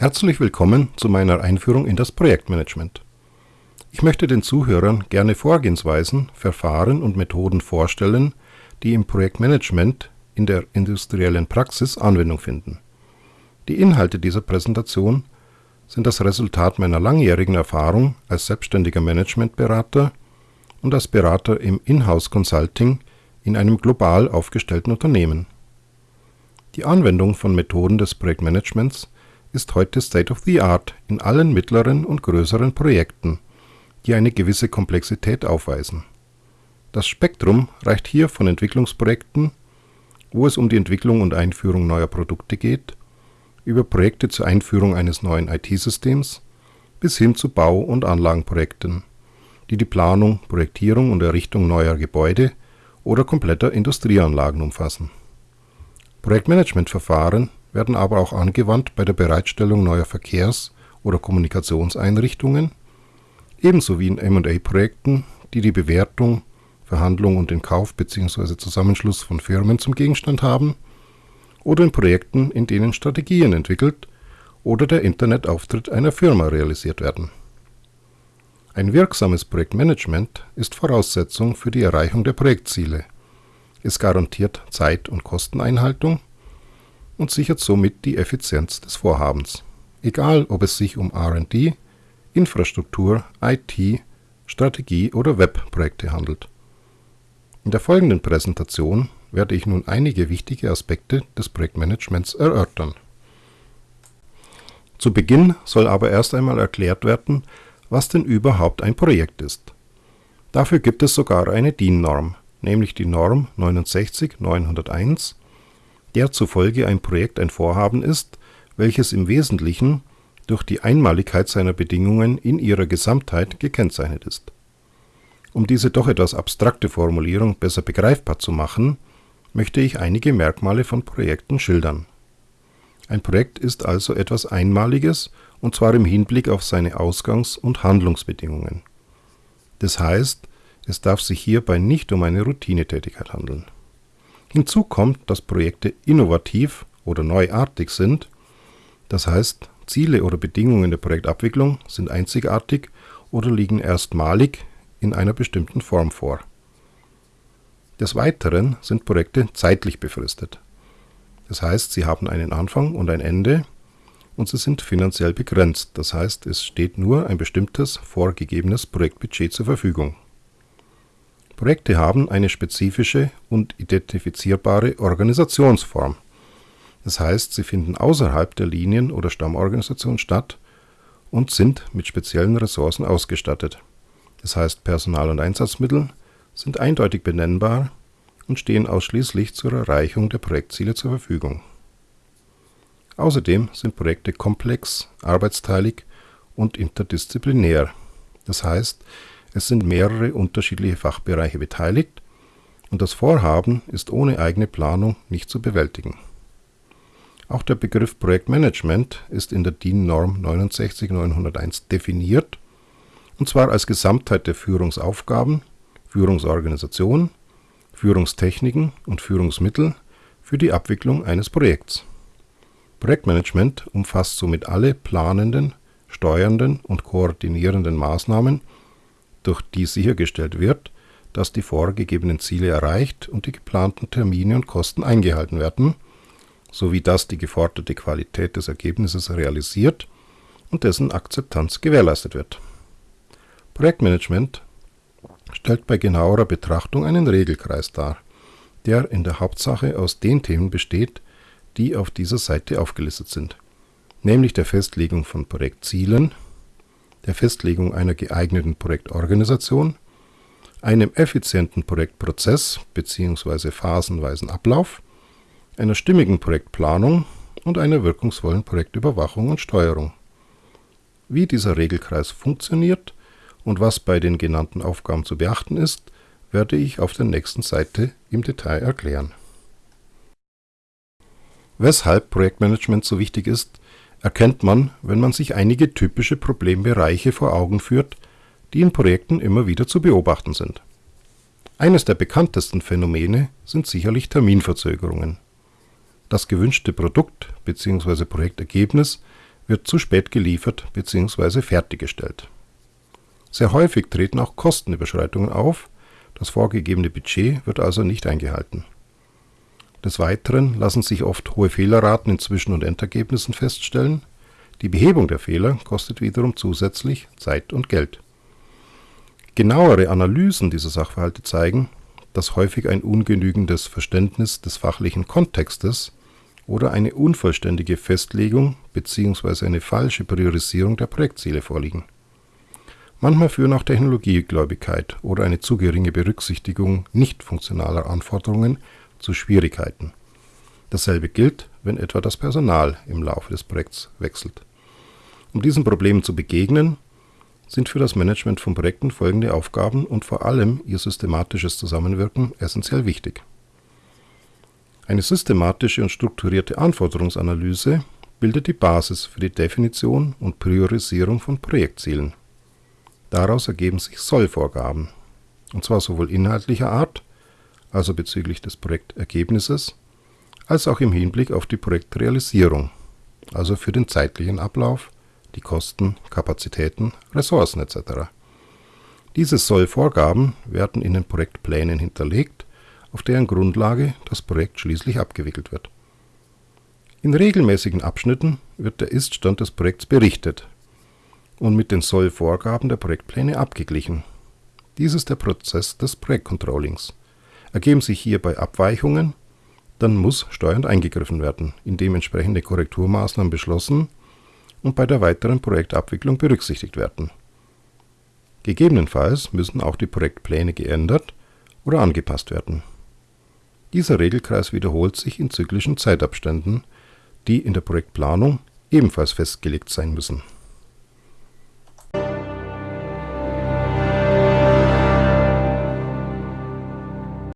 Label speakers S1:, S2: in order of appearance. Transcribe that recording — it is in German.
S1: Herzlich willkommen zu meiner Einführung in das Projektmanagement. Ich möchte den Zuhörern gerne Vorgehensweisen, Verfahren und Methoden vorstellen, die im Projektmanagement in der industriellen Praxis Anwendung finden. Die Inhalte dieser Präsentation sind das Resultat meiner langjährigen Erfahrung als selbstständiger Managementberater und als Berater im Inhouse Consulting in einem global aufgestellten Unternehmen. Die Anwendung von Methoden des Projektmanagements ist heute State of the Art in allen mittleren und größeren Projekten, die eine gewisse Komplexität aufweisen. Das Spektrum reicht hier von Entwicklungsprojekten, wo es um die Entwicklung und Einführung neuer Produkte geht, über Projekte zur Einführung eines neuen IT-Systems bis hin zu Bau- und Anlagenprojekten, die die Planung, Projektierung und Errichtung neuer Gebäude oder kompletter Industrieanlagen umfassen. Projektmanagementverfahren werden aber auch angewandt bei der Bereitstellung neuer Verkehrs oder Kommunikationseinrichtungen, ebenso wie in M&A-Projekten, die die Bewertung, Verhandlung und den Kauf bzw. Zusammenschluss von Firmen zum Gegenstand haben, oder in Projekten, in denen Strategien entwickelt oder der Internetauftritt einer Firma realisiert werden. Ein wirksames Projektmanagement ist Voraussetzung für die Erreichung der Projektziele. Es garantiert Zeit- und Kosteneinhaltung und sichert somit die Effizienz des Vorhabens, egal ob es sich um R&D, Infrastruktur, IT, Strategie oder Webprojekte handelt. In der folgenden Präsentation werde ich nun einige wichtige Aspekte des Projektmanagements erörtern. Zu Beginn soll aber erst einmal erklärt werden, was denn überhaupt ein Projekt ist. Dafür gibt es sogar eine DIN-Norm, nämlich die Norm 69901 der zufolge ein Projekt ein Vorhaben ist, welches im Wesentlichen durch die Einmaligkeit seiner Bedingungen in ihrer Gesamtheit gekennzeichnet ist. Um diese doch etwas abstrakte Formulierung besser begreifbar zu machen, möchte ich einige Merkmale von Projekten schildern. Ein Projekt ist also etwas Einmaliges, und zwar im Hinblick auf seine Ausgangs und Handlungsbedingungen. Das heißt, es darf sich hierbei nicht um eine Routinetätigkeit handeln Hinzu kommt, dass Projekte innovativ oder neuartig sind, das heißt Ziele oder Bedingungen der Projektabwicklung sind einzigartig oder liegen erstmalig in einer bestimmten Form vor. Des Weiteren sind Projekte zeitlich befristet. Das heißt, sie haben einen Anfang und ein Ende und sie sind finanziell begrenzt, das heißt, es steht nur ein bestimmtes vorgegebenes Projektbudget zur Verfügung Projekte haben eine spezifische und identifizierbare Organisationsform. Das heißt, sie finden außerhalb der Linien oder Stammorganisation statt und sind mit speziellen Ressourcen ausgestattet. Das heißt, Personal und Einsatzmittel sind eindeutig benennbar und stehen ausschließlich zur Erreichung der Projektziele zur Verfügung. Außerdem sind Projekte komplex, arbeitsteilig und interdisziplinär. Das heißt, es sind mehrere unterschiedliche Fachbereiche beteiligt und das Vorhaben ist ohne eigene Planung nicht zu bewältigen. Auch der Begriff Projektmanagement ist in der DIN Norm 69901 definiert, und zwar als Gesamtheit der Führungsaufgaben, Führungsorganisation, Führungstechniken und Führungsmittel für die Abwicklung eines Projekts. Projektmanagement umfasst somit alle planenden, steuernden und koordinierenden Maßnahmen durch die sichergestellt wird, dass die vorgegebenen Ziele erreicht und die geplanten Termine und Kosten eingehalten werden, sowie dass die geforderte Qualität des Ergebnisses realisiert und dessen Akzeptanz gewährleistet wird. Projektmanagement stellt bei genauerer Betrachtung einen Regelkreis dar, der in der Hauptsache aus den Themen besteht, die auf dieser Seite aufgelistet sind, nämlich der Festlegung von Projektzielen, der Festlegung einer geeigneten Projektorganisation, einem effizienten Projektprozess bzw. phasenweisen Ablauf, einer stimmigen Projektplanung und einer wirkungsvollen Projektüberwachung und Steuerung. Wie dieser Regelkreis funktioniert und was bei den genannten Aufgaben zu beachten ist, werde ich auf der nächsten Seite im Detail erklären. Weshalb Projektmanagement so wichtig ist, erkennt man, wenn man sich einige typische Problembereiche vor Augen führt, die in Projekten immer wieder zu beobachten sind. Eines der bekanntesten Phänomene sind sicherlich Terminverzögerungen. Das gewünschte Produkt bzw. Projektergebnis wird zu spät geliefert bzw. fertiggestellt. Sehr häufig treten auch Kostenüberschreitungen auf, das vorgegebene Budget wird also nicht eingehalten. Des Weiteren lassen sich oft hohe Fehlerraten in Zwischen- und Endergebnissen feststellen. Die Behebung der Fehler kostet wiederum zusätzlich Zeit und Geld. Genauere Analysen dieser Sachverhalte zeigen, dass häufig ein ungenügendes Verständnis des fachlichen Kontextes oder eine unvollständige Festlegung bzw. eine falsche Priorisierung der Projektziele vorliegen. Manchmal führen auch Technologiegläubigkeit oder eine zu geringe Berücksichtigung nicht funktionaler Anforderungen zu Schwierigkeiten. Dasselbe gilt, wenn etwa das Personal im Laufe des Projekts wechselt. Um diesen Problemen zu begegnen, sind für das Management von Projekten folgende Aufgaben und vor allem ihr systematisches Zusammenwirken essentiell wichtig. Eine systematische und strukturierte Anforderungsanalyse bildet die Basis für die Definition und Priorisierung von Projektzielen. Daraus ergeben sich Sollvorgaben, und zwar sowohl inhaltlicher Art, also bezüglich des Projektergebnisses, als auch im Hinblick auf die Projektrealisierung, also für den zeitlichen Ablauf, die Kosten, Kapazitäten, Ressourcen etc. Diese Sollvorgaben werden in den Projektplänen hinterlegt, auf deren Grundlage das Projekt schließlich abgewickelt wird. In regelmäßigen Abschnitten wird der Iststand des Projekts berichtet und mit den Sollvorgaben der Projektpläne abgeglichen. Dies ist der Prozess des Projektcontrollings. Ergeben sich hierbei Abweichungen, dann muss steuernd eingegriffen werden, indem entsprechende Korrekturmaßnahmen beschlossen und bei der weiteren Projektabwicklung berücksichtigt werden. Gegebenenfalls müssen auch die Projektpläne geändert oder angepasst werden. Dieser Regelkreis wiederholt sich in zyklischen Zeitabständen, die in der Projektplanung ebenfalls festgelegt sein müssen